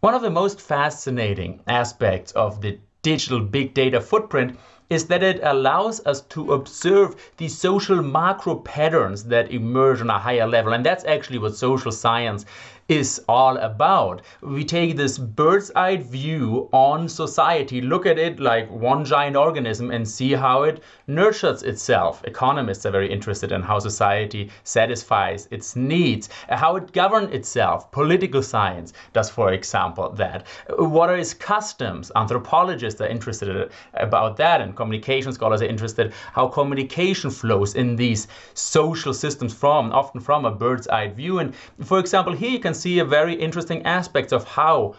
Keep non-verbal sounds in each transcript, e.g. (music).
One of the most fascinating aspects of the digital big data footprint is that it allows us to observe the social macro patterns that emerge on a higher level. And that's actually what social science is all about. We take this bird's eye view on society, look at it like one giant organism, and see how it nurtures itself. Economists are very interested in how society satisfies its needs, how it governs itself. Political science does, for example, that. What are its customs? Anthropologists are interested about that, and communication scholars are interested how communication flows in these social systems from often from a bird's eye view. And for example, here you can see a very interesting aspect of how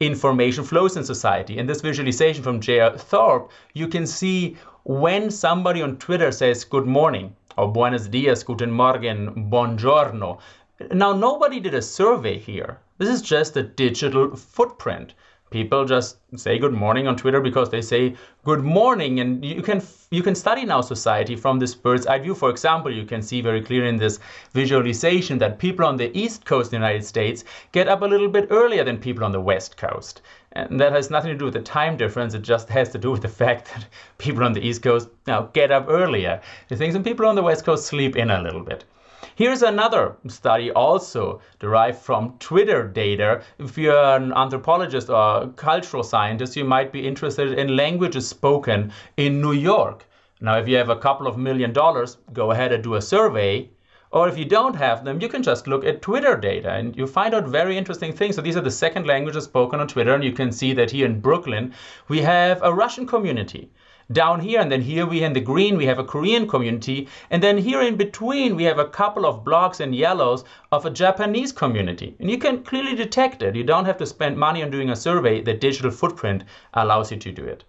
information flows in society. In this visualization from J.R. Thorp, you can see when somebody on Twitter says good morning or buenos dias, guten morgen, buongiorno. Now, nobody did a survey here. This is just a digital footprint people just say good morning on Twitter because they say good morning and you can you can study now society from this bird's eye view. For example you can see very clearly in this visualization that people on the east coast of the United States get up a little bit earlier than people on the west coast. And that has nothing to do with the time difference. It just has to do with the fact that (laughs) people on the east coast now get up earlier. You think some people on the west coast sleep in a little bit Here's another study also derived from Twitter data. If you're an anthropologist or cultural scientist, you might be interested in languages spoken in New York. Now, if you have a couple of million dollars, go ahead and do a survey. Or if you don't have them, you can just look at Twitter data and you find out very interesting things. So these are the second languages spoken on Twitter. And you can see that here in Brooklyn, we have a Russian community down here and then here we in the green we have a Korean community and then here in between we have a couple of blocks in yellows of a Japanese community. And you can clearly detect it. You don't have to spend money on doing a survey. The digital footprint allows you to do it.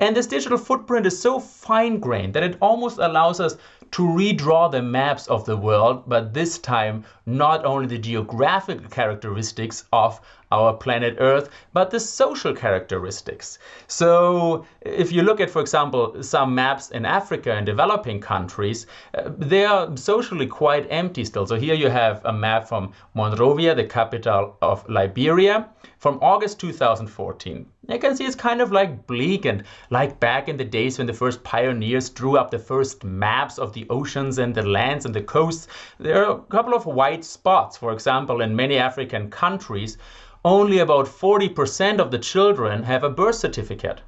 And this digital footprint is so fine-grained that it almost allows us to redraw the maps of the world, but this time not only the geographic characteristics of our planet Earth, but the social characteristics. So if you look at, for example, some maps in Africa and developing countries, uh, they are socially quite empty still. So here you have a map from Monrovia, the capital of Liberia, from August 2014. You can see it's kind of like bleak and like back in the days when the first pioneers drew up the first maps of the oceans and the lands and the coasts. There are a couple of white spots, for example, in many African countries only about 40% of the children have a birth certificate.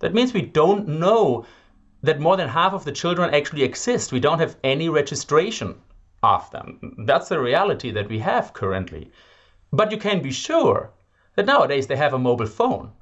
That means we don't know that more than half of the children actually exist. We don't have any registration of them. That's the reality that we have currently. But you can be sure that nowadays they have a mobile phone.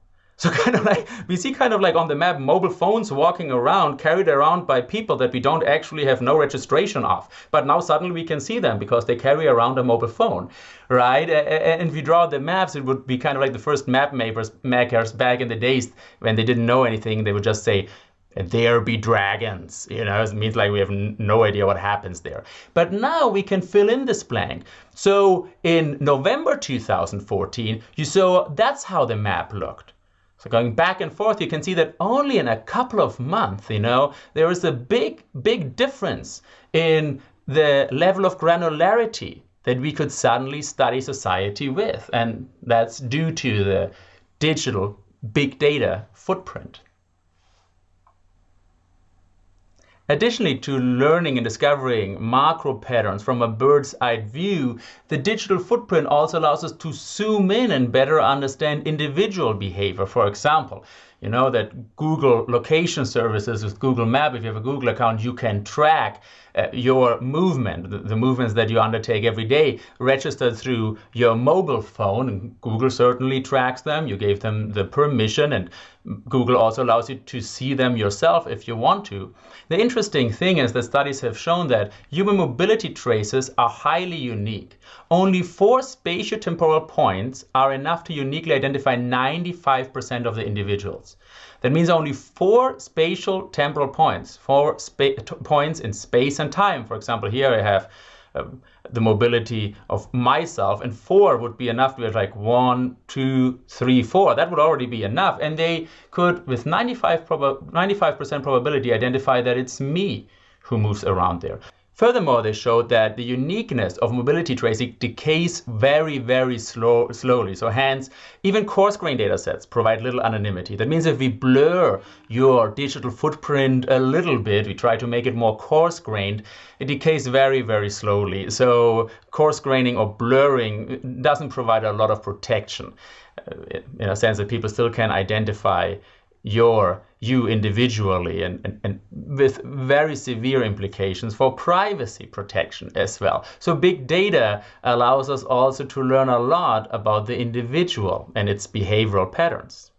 So (laughs) kind of like we see kind of like on the map mobile phones walking around carried around by people that we don't actually have no registration of. But now suddenly we can see them because they carry around a mobile phone, right? And if we draw the maps, it would be kind of like the first map makers, makers back in the days when they didn't know anything. They would just say, there be dragons you know it means like we have no idea what happens there but now we can fill in this blank so in november 2014 you saw that's how the map looked so going back and forth, you can see that only in a couple of months, you know, there is a big, big difference in the level of granularity that we could suddenly study society with. And that's due to the digital big data footprint. Additionally to learning and discovering macro patterns from a bird's eye view, the digital footprint also allows us to zoom in and better understand individual behavior. For example, you know that Google location services with Google Map, if you have a Google account, you can track uh, your movement, the, the, movements that you undertake every day, registered through your mobile phone. And Google certainly tracks them. You gave them the permission, and Google also allows you to see them yourself if you want to. The interesting thing is that studies have shown that human mobility traces are highly unique. Only four spatiotemporal points are enough to uniquely identify 95% of the individuals. That means only four spatial temporal points, four points in space and time. For example, here I have um, the mobility of myself, and four would be enough to have like one, two, three, four. That would already be enough. And they could, with 95 95% probability, identify that it's me who moves around there. Furthermore, they showed that the uniqueness of mobility tracing decays very, very slow, slowly. So hence, even coarse grain data sets provide little anonymity. That means if we blur your digital footprint a little bit, we try to make it more coarse grained, it decays very, very slowly. So coarse graining or blurring doesn't provide a lot of protection uh, in a sense that people still can identify your you individually and, and, and, with very severe implications for privacy protection as well. So big data allows us also to learn a lot about the individual and its behavioral patterns.